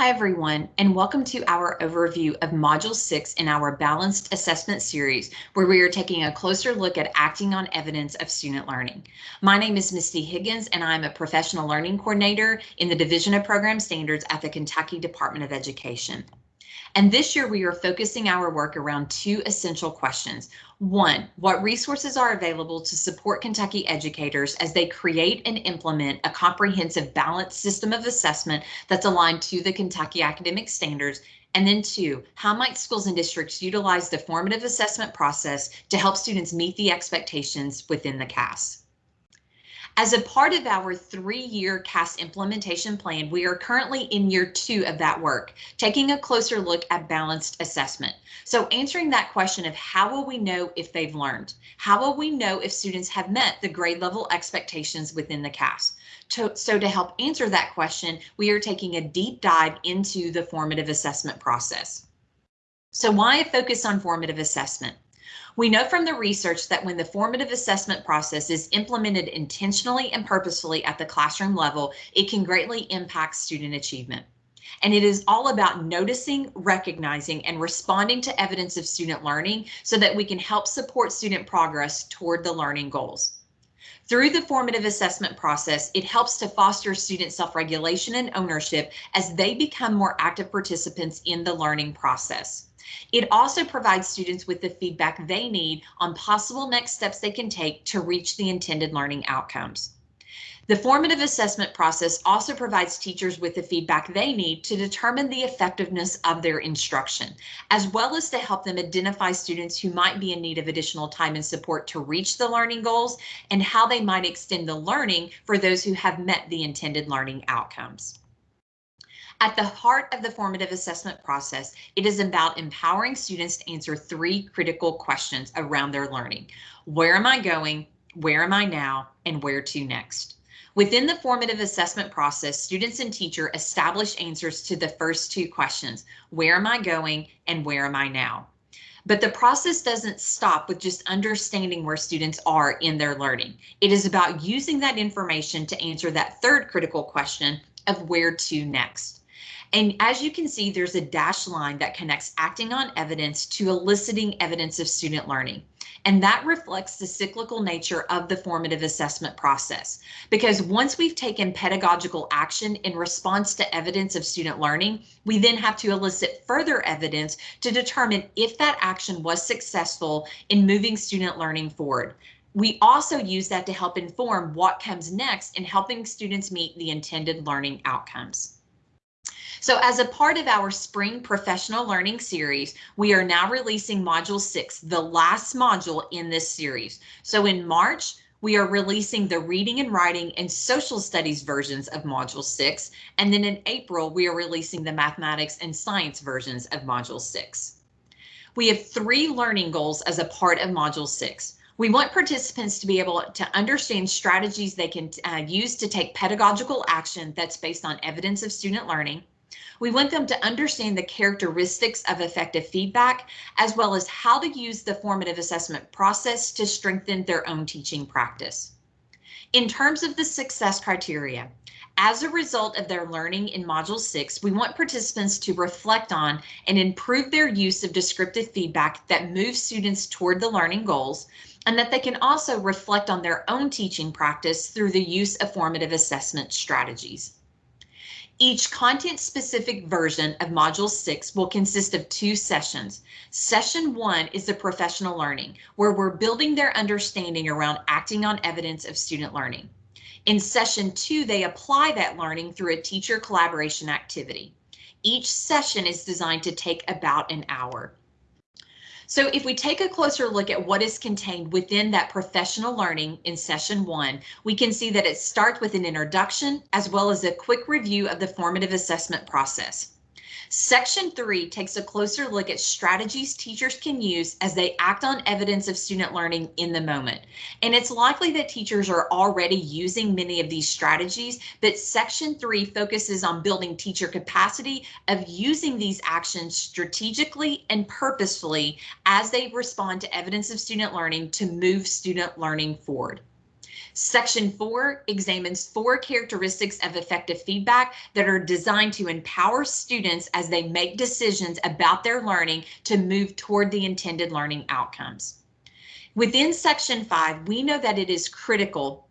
Hi everyone, and welcome to our overview of Module 6 in our Balanced Assessment Series, where we are taking a closer look at acting on evidence of student learning. My name is Misty Higgins, and I'm a Professional Learning Coordinator in the Division of Program Standards at the Kentucky Department of Education. And this year we are focusing our work around two essential questions. One, what resources are available to support Kentucky educators as they create and implement a comprehensive balanced system of assessment that's aligned to the Kentucky academic standards and then two, how might schools and districts utilize the formative assessment process to help students meet the expectations within the KAS? As a part of our three-year KAS implementation plan, we are currently in year two of that work, taking a closer look at balanced assessment. So answering that question of how will we know if they've learned? How will we know if students have met the grade level expectations within the KAS? To, so to help answer that question, we are taking a deep dive into the formative assessment process. So why a focus on formative assessment? We know from the research that when the formative assessment process is implemented intentionally and purposefully at the classroom level, it can greatly impact student achievement. And it is all about noticing, recognizing, and responding to evidence of student learning so that we can help support student progress toward the learning goals. Through the formative assessment process, it helps to foster student self-regulation and ownership as they become more active participants in the learning process. It also provides students with the feedback they need on possible next steps they can take to reach the intended learning outcomes. The formative assessment process also provides teachers with the feedback they need to determine the effectiveness of their instruction, as well as to help them identify students who might be in need of additional time and support to reach the learning goals and how they might extend the learning for those who have met the intended learning outcomes. At the heart of the formative assessment process, it is about empowering students to answer three critical questions around their learning. Where am I going? Where am I now? And where to next? Within the formative assessment process, students and teacher establish answers to the first two questions. Where am I going and where am I now? But the process doesn't stop with just understanding where students are in their learning. It is about using that information to answer that third critical question of where to next. And as you can see, there's a dashed line that connects acting on evidence to eliciting evidence of student learning. And that reflects the cyclical nature of the formative assessment process. Because once we've taken pedagogical action in response to evidence of student learning, we then have to elicit further evidence to determine if that action was successful in moving student learning forward. We also use that to help inform what comes next in helping students meet the intended learning outcomes. So as a part of our spring professional learning series, we are now releasing module six, the last module in this series. So in March, we are releasing the reading and writing and social studies versions of module six. And then in April, we are releasing the mathematics and science versions of module six. We have three learning goals as a part of module six. We want participants to be able to understand strategies they can uh, use to take pedagogical action that's based on evidence of student learning. We want them to understand the characteristics of effective feedback, as well as how to use the formative assessment process to strengthen their own teaching practice. In terms of the success criteria, as a result of their learning in Module 6, we want participants to reflect on and improve their use of descriptive feedback that moves students toward the learning goals, and that they can also reflect on their own teaching practice through the use of formative assessment strategies. Each content-specific version of Module 6 will consist of two sessions. Session 1 is the professional learning, where we're building their understanding around acting on evidence of student learning. In Session 2, they apply that learning through a teacher collaboration activity. Each session is designed to take about an hour. So if we take a closer look at what is contained within that professional learning in session one, we can see that it starts with an introduction as well as a quick review of the formative assessment process. Section 3 takes a closer look at strategies teachers can use as they act on evidence of student learning in the moment. And it's likely that teachers are already using many of these strategies, but Section 3 focuses on building teacher capacity of using these actions strategically and purposefully as they respond to evidence of student learning to move student learning forward. Section 4 examines four characteristics of effective feedback that are designed to empower students as they make decisions about their learning to move toward the intended learning outcomes. Within Section 5, we know that it is critical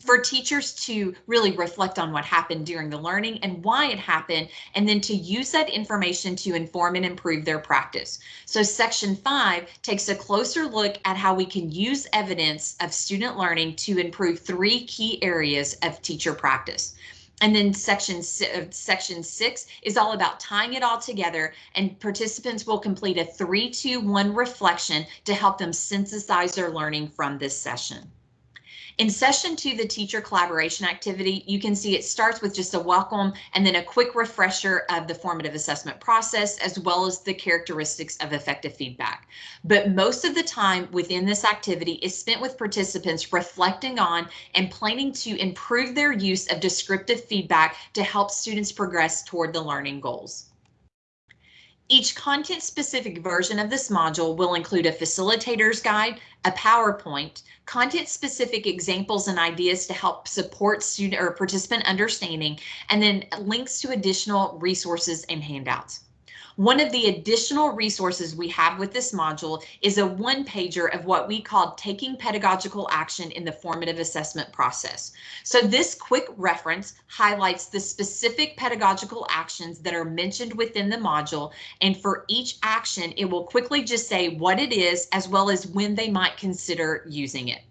for teachers to really reflect on what happened during the learning and why it happened, and then to use that information to inform and improve their practice. So section five takes a closer look at how we can use evidence of student learning to improve three key areas of teacher practice. And then section, uh, section six is all about tying it all together and participants will complete a three, two, one reflection to help them synthesize their learning from this session. In session two, the teacher collaboration activity, you can see it starts with just a welcome and then a quick refresher of the formative assessment process, as well as the characteristics of effective feedback. But most of the time within this activity is spent with participants reflecting on and planning to improve their use of descriptive feedback to help students progress toward the learning goals. Each content specific version of this module will include a facilitator's guide, a PowerPoint, content specific examples and ideas to help support student or participant understanding, and then links to additional resources and handouts. One of the additional resources we have with this module is a one pager of what we call taking pedagogical action in the formative assessment process. So this quick reference highlights the specific pedagogical actions that are mentioned within the module. And for each action, it will quickly just say what it is as well as when they might consider using it.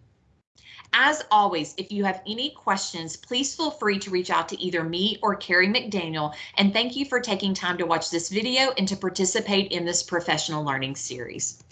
As always, if you have any questions, please feel free to reach out to either me or Carrie McDaniel. And thank you for taking time to watch this video and to participate in this professional learning series.